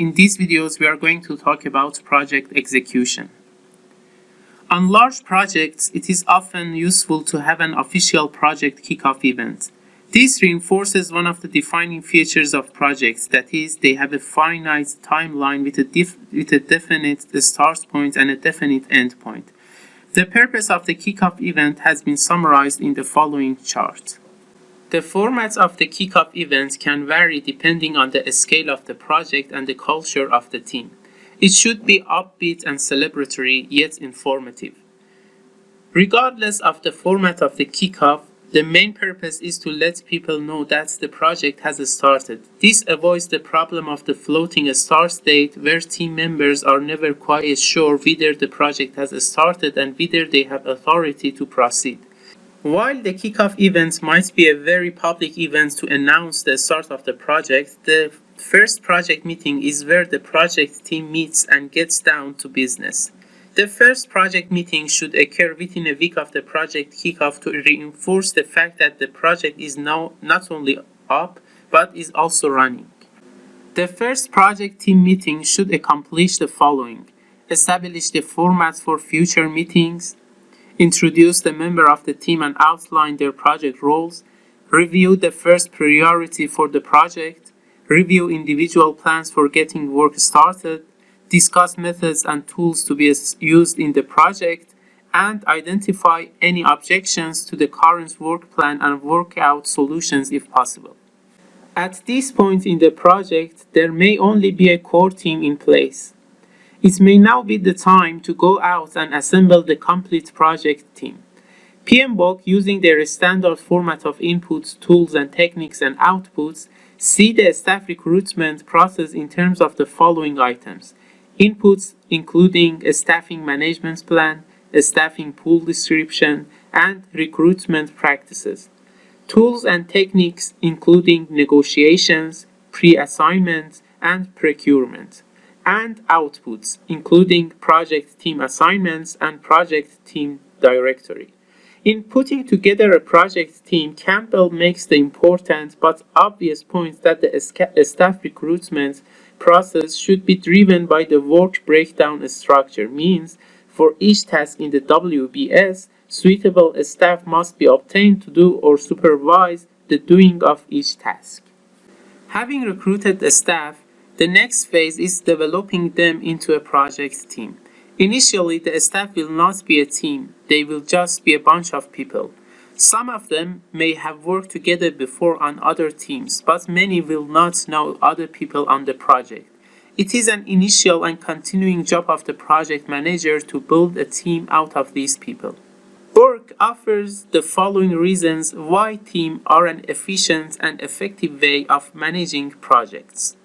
In these videos, we are going to talk about project execution. On large projects, it is often useful to have an official project kickoff event. This reinforces one of the defining features of projects, that is, they have a finite timeline with a, with a definite start point and a definite end point. The purpose of the kickoff event has been summarized in the following chart. The formats of the kickoff events can vary depending on the scale of the project and the culture of the team. It should be upbeat and celebratory, yet informative. Regardless of the format of the kickoff, the main purpose is to let people know that the project has started. This avoids the problem of the floating start date where team members are never quite sure whether the project has started and whether they have authority to proceed. While the kickoff event might be a very public event to announce the start of the project, the first project meeting is where the project team meets and gets down to business. The first project meeting should occur within a week of the project kickoff to reinforce the fact that the project is now not only up, but is also running. The first project team meeting should accomplish the following. Establish the format for future meetings, introduce the member of the team and outline their project roles, review the first priority for the project, review individual plans for getting work started, discuss methods and tools to be used in the project, and identify any objections to the current work plan and work out solutions if possible. At this point in the project, there may only be a core team in place. It may now be the time to go out and assemble the complete project team. PMBOK, using their standard format of inputs, tools, and techniques and outputs, see the staff recruitment process in terms of the following items. Inputs including a staffing management plan, a staffing pool description, and recruitment practices. Tools and techniques including negotiations, pre-assignments, and procurement and outputs, including project team assignments and project team directory. In putting together a project team, Campbell makes the important but obvious point that the staff recruitment process should be driven by the work breakdown structure, means for each task in the WBS, suitable staff must be obtained to do or supervise the doing of each task. Having recruited the staff, the next phase is developing them into a project team. Initially, the staff will not be a team, they will just be a bunch of people. Some of them may have worked together before on other teams, but many will not know other people on the project. It is an initial and continuing job of the project manager to build a team out of these people. BORK offers the following reasons why teams are an efficient and effective way of managing projects.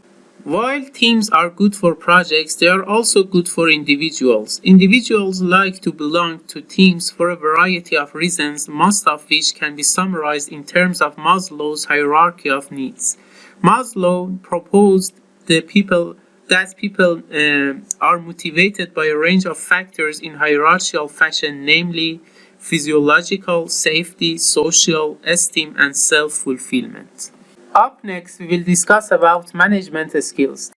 While teams are good for projects, they are also good for individuals. Individuals like to belong to teams for a variety of reasons, most of which can be summarized in terms of Maslow's hierarchy of needs. Maslow proposed the people that people uh, are motivated by a range of factors in hierarchical fashion, namely physiological, safety, social, esteem, and self-fulfillment. Up next, we will discuss about management skills.